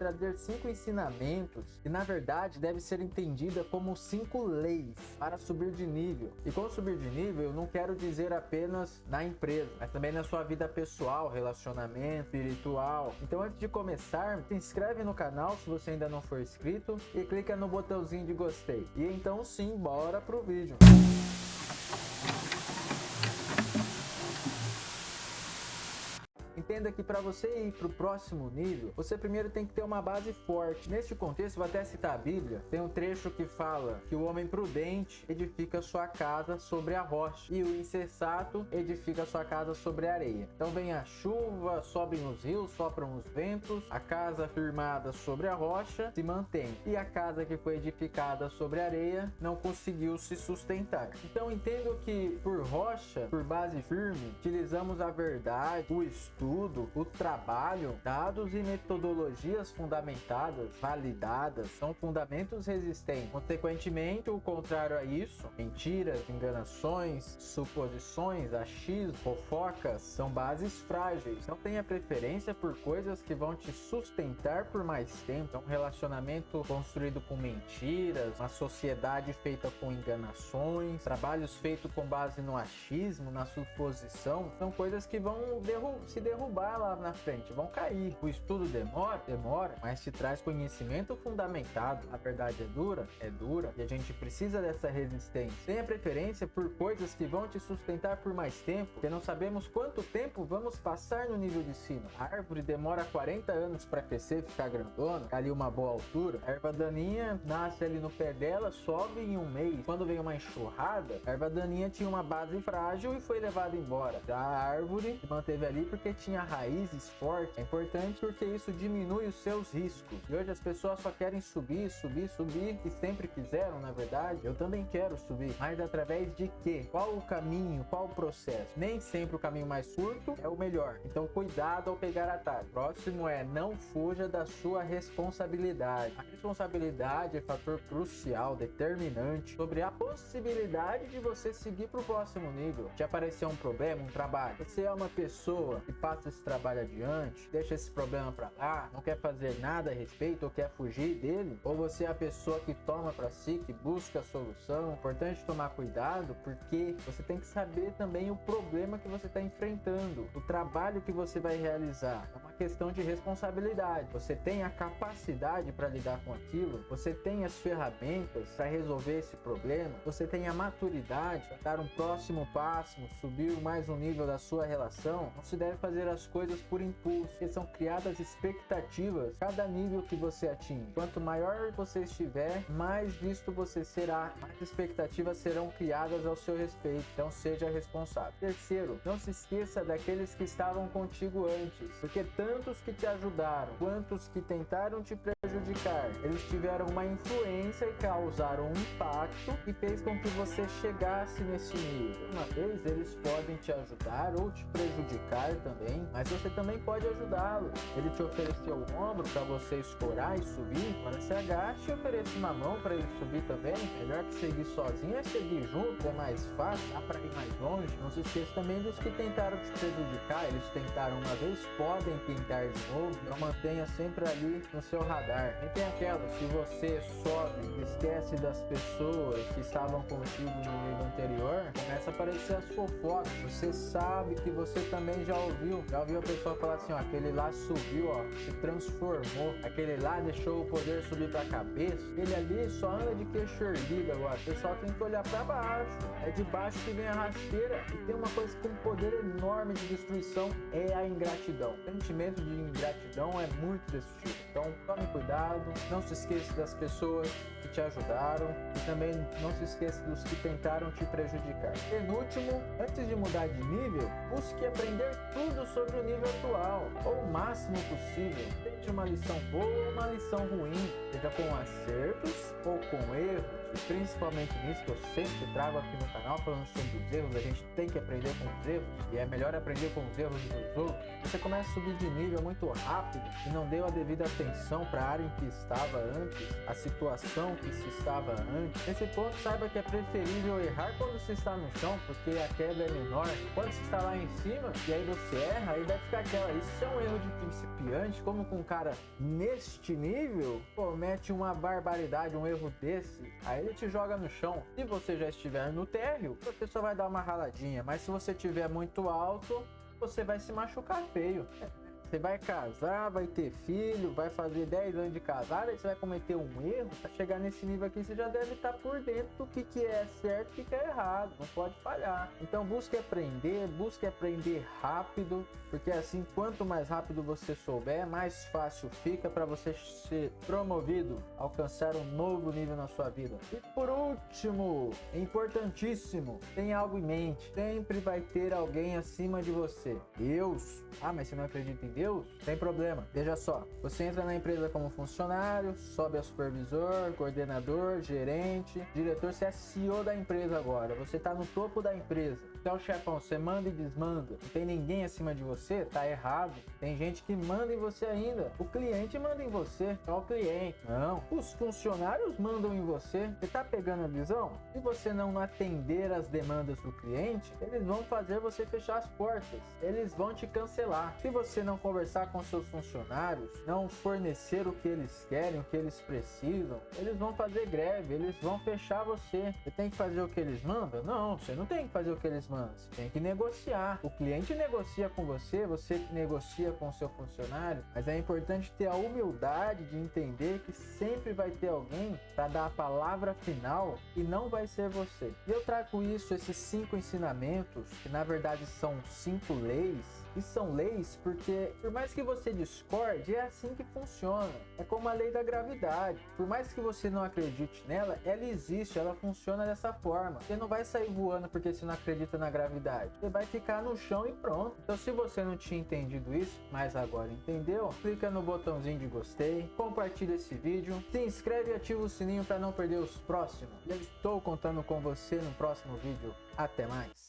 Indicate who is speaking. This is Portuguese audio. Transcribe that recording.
Speaker 1: trazer cinco ensinamentos que na verdade deve ser entendida como cinco leis para subir de nível. E com subir de nível eu não quero dizer apenas na empresa, mas também na sua vida pessoal, relacionamento, espiritual. Então antes de começar, se inscreve no canal se você ainda não for inscrito e clica no botãozinho de gostei. E então sim, bora pro vídeo. Entenda que para você ir para o próximo nível, você primeiro tem que ter uma base forte. Neste contexto, vou até citar a Bíblia. Tem um trecho que fala que o homem prudente edifica sua casa sobre a rocha e o insensato edifica sua casa sobre a areia. Então vem a chuva, sobem os rios, sopram os ventos, a casa firmada sobre a rocha se mantém e a casa que foi edificada sobre a areia não conseguiu se sustentar. Então entendo que por rocha, por base firme, utilizamos a verdade, o estudo estudo, o trabalho, dados e metodologias fundamentadas, validadas, são fundamentos resistentes. Consequentemente, o contrário a isso, mentiras, enganações, suposições, achismos, fofocas, são bases frágeis. Não tenha preferência por coisas que vão te sustentar por mais tempo. É um relacionamento construído com mentiras, uma sociedade feita com enganações, trabalhos feitos com base no achismo, na suposição, são coisas que vão se derrubar derrubar lá na frente, vão cair. O estudo demora, demora, mas te traz conhecimento fundamentado. A verdade é dura, é dura, e a gente precisa dessa resistência. Tenha preferência por coisas que vão te sustentar por mais tempo, porque não sabemos quanto tempo vamos passar no nível de cima. A árvore demora 40 anos para crescer, ficar grandona, ali uma boa altura. A erva daninha nasce ali no pé dela, sobe em um mês. Quando vem uma enxurrada, a erva daninha tinha uma base frágil e foi levada embora. A árvore se manteve ali porque tinha raízes fortes é importante porque isso diminui os seus riscos. E hoje as pessoas só querem subir, subir, subir, e sempre quiseram, na verdade. Eu também quero subir, mas através de quê? Qual o caminho? Qual o processo? Nem sempre o caminho mais curto é o melhor. Então cuidado ao pegar atalho. Próximo é não fuja da sua responsabilidade. A responsabilidade é fator crucial, determinante sobre a possibilidade de você seguir para o próximo nível. Te aparecer um problema, um trabalho. Você é uma pessoa que passa passa esse trabalho adiante, deixa esse problema para lá, não quer fazer nada a respeito ou quer fugir dele, ou você é a pessoa que toma para si, que busca a solução. Importante tomar cuidado porque você tem que saber também o problema que você está enfrentando, o trabalho que você vai realizar. É uma questão de responsabilidade. Você tem a capacidade para lidar com aquilo, você tem as ferramentas para resolver esse problema, você tem a maturidade para dar um próximo passo, subir mais um nível da sua relação. Não se deve fazer as coisas por impulso, porque são criadas expectativas cada nível que você atinge. Quanto maior você estiver, mais visto você será, mais expectativas serão criadas ao seu respeito, então seja responsável. Terceiro, não se esqueça daqueles que estavam contigo antes, porque tantos que te ajudaram, quantos que tentaram te prejudicar, eles tiveram uma influência e causaram um impacto que fez com que você chegasse nesse nível. Uma vez eles podem te ajudar ou te prejudicar também, mas você também pode ajudá-lo. Ele te ofereceu o ombro para você escorar e subir, agora se agache e ofereça uma mão para ele subir também. Melhor que seguir sozinho é seguir junto, é mais fácil, dá para ir mais longe. Não se esqueça também dos que tentaram te prejudicar, eles tentaram uma vez, podem tentar de novo, então mantenha sempre ali no seu radar. E tem aquela, se você sobe, esquece das pessoas que estavam contigo no nível anterior, começa a aparecer as fofocas, você sabe que você também já ouviu já ouviu a pessoa falar assim, ó, aquele lá subiu, ó, se transformou, aquele lá deixou o poder subir pra cabeça, ele ali só anda de queixo erguido agora, o pessoal tem que olhar pra baixo, é de baixo que vem a rasteira, e tem uma coisa tem um poder enorme de destruição, é a ingratidão. O sentimento de ingratidão é muito destrutivo, então tome cuidado, não se esqueça das pessoas que te ajudaram, e também não se esqueça dos que tentaram te prejudicar. Penúltimo, antes de mudar de nível, busque aprender tudo sobre o nível atual, ou o máximo possível, seja uma lição boa ou uma lição ruim, seja com acertos ou com erros. E principalmente nisso que eu sempre trago aqui no canal falando sobre os erros, a gente tem que aprender com os erros. E é melhor aprender com os erros dos outros. Você começa a subir de nível muito rápido e não deu a devida atenção para a área em que estava antes, a situação que se estava antes, nesse ponto saiba que é preferível errar quando você está no chão, porque a queda é menor. Quando você está lá em cima e aí você erra, aí vai ficar aquela. Isso é um erro de principiante, como com um cara neste nível comete uma barbaridade, um erro desse, aí ele te joga no chão. Se você já estiver no térreo, você só vai dar uma raladinha, mas se você estiver muito alto, você vai se machucar feio. Você vai casar, vai ter filho, vai fazer 10 anos de casado, aí você vai cometer um erro. Pra chegar nesse nível aqui, você já deve estar por dentro do que, que é certo e o que, é errado. Não pode falhar. Então busque aprender, busque aprender rápido, porque assim, quanto mais rápido você souber, mais fácil fica para você ser promovido, alcançar um novo nível na sua vida. E por último, importantíssimo, tenha algo em mente. Sempre vai ter alguém acima de você. Deus. Ah, mas você não acredita em Deus? Deus, tem problema. Veja só, você entra na empresa como funcionário, sobe a supervisor, coordenador, gerente, diretor, você é CEO da empresa agora, você está no topo da empresa. Então, chefão, você manda e desmanda. Não tem ninguém acima de você, tá errado. Tem gente que manda em você ainda. O cliente manda em você, é o cliente. Não. Os funcionários mandam em você. Você tá pegando a visão? Se você não atender as demandas do cliente, eles vão fazer você fechar as portas. Eles vão te cancelar. Se você não conversar com seus funcionários, não fornecer o que eles querem, o que eles precisam, eles vão fazer greve, eles vão fechar você. Você tem que fazer o que eles mandam? Não, você não tem que fazer o que eles mandam. Você tem que negociar. O cliente negocia com você, você negocia com o seu funcionário, mas é importante ter a humildade de entender que sempre vai ter alguém para dar a palavra final e não vai ser você. E eu trago isso, esses cinco ensinamentos, que na verdade são cinco leis, e são leis porque, por mais que você discorde, é assim que funciona. É como a lei da gravidade. Por mais que você não acredite nela, ela existe, ela funciona dessa forma. Você não vai sair voando porque você não acredita na gravidade. Você vai ficar no chão e pronto. Então, se você não tinha entendido isso, mas agora entendeu, clica no botãozinho de gostei, compartilha esse vídeo, se inscreve e ativa o sininho para não perder os próximos. Eu estou contando com você no próximo vídeo. Até mais!